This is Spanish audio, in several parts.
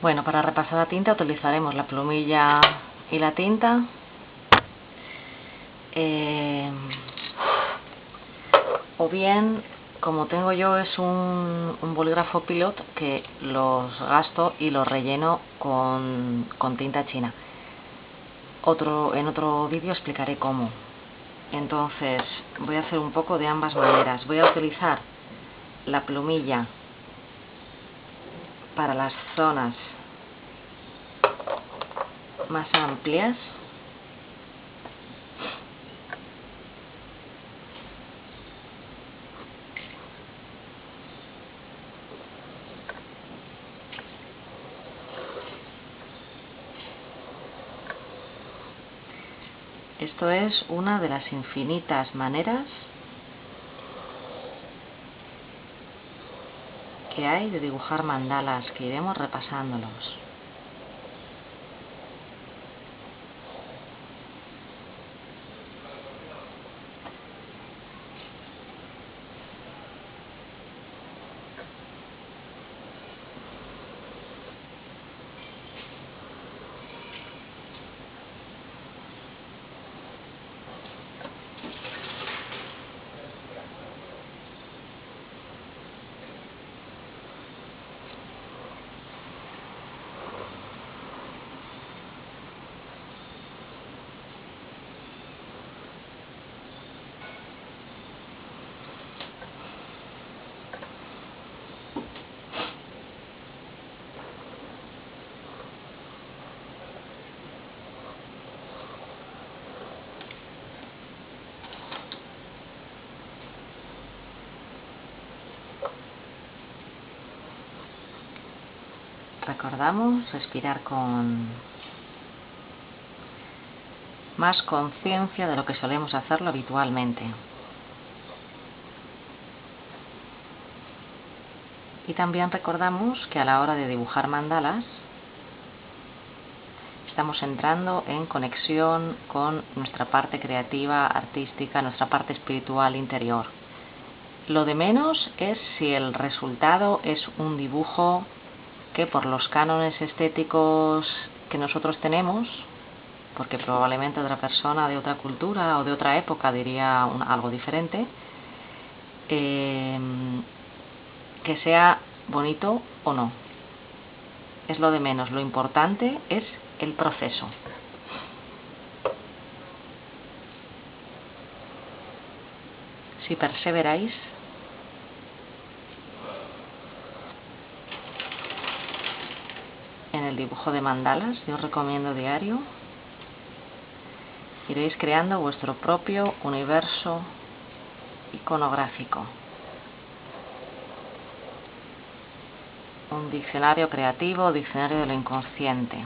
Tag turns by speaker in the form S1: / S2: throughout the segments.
S1: Bueno, para repasar la tinta utilizaremos la plumilla y la tinta. Eh, o bien, como tengo yo, es un, bolígrafo pilot que los gasto y los relleno con, con tinta china. Otro, en otro vídeo explicaré cómo. Entonces, voy a hacer un poco de ambas maneras. Voy a utilizar la plumilla para las zonas más amplias. Esto es una de las infinitas maneras que hay de dibujar mandalas, que iremos repasándolos. Recordamos respirar con más conciencia de lo que solemos hacerlo habitualmente. Y también recordamos que a la hora de dibujar mandalas estamos entrando en conexión con nuestra parte creativa, artística, nuestra parte espiritual interior. Lo de menos es si el resultado es un dibujo que por los cánones estéticos que nosotros tenemos, porque probablemente otra persona de otra cultura o de otra época diría algo diferente, em, que sea bonito o no. Es lo de menos, lo importante es el proceso. Si perseveráis, el dibujo de mandalas, yo os recomiendo diario. Iréis creando vuestro propio universo iconográfico. Un diccionario creativo, diccionario de lo inconsciente.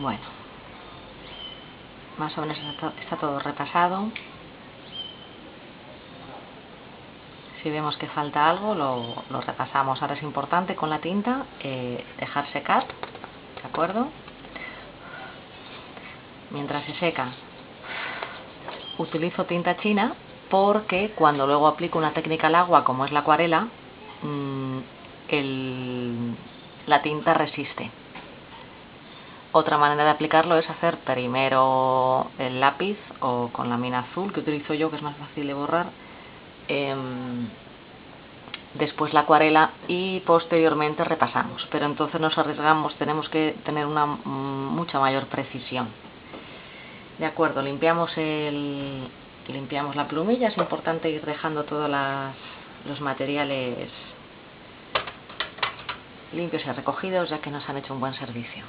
S1: Bueno, más o menos está todo repasado. Si vemos que falta algo, lo, repasamos. Ahora es importante con la tinta eh, dejar secar, ¿de acuerdo? Mientras se seca, utilizo tinta china porque cuando luego aplico una técnica al agua, como es la acuarela, mm, la tinta resiste. Otra manera de aplicarlo es hacer primero el lápiz o con la mina azul que utilizo yo que es más fácil de borrar, em, después la acuarela y posteriormente repasamos, pero entonces nos arriesgamos, tenemos que tener una mm, mucha mayor precisión. De acuerdo, limpiamos, el, limpiamos la plumilla, es importante ir dejando todos los materiales limpios y recogidos ya que nos han hecho un buen servicio.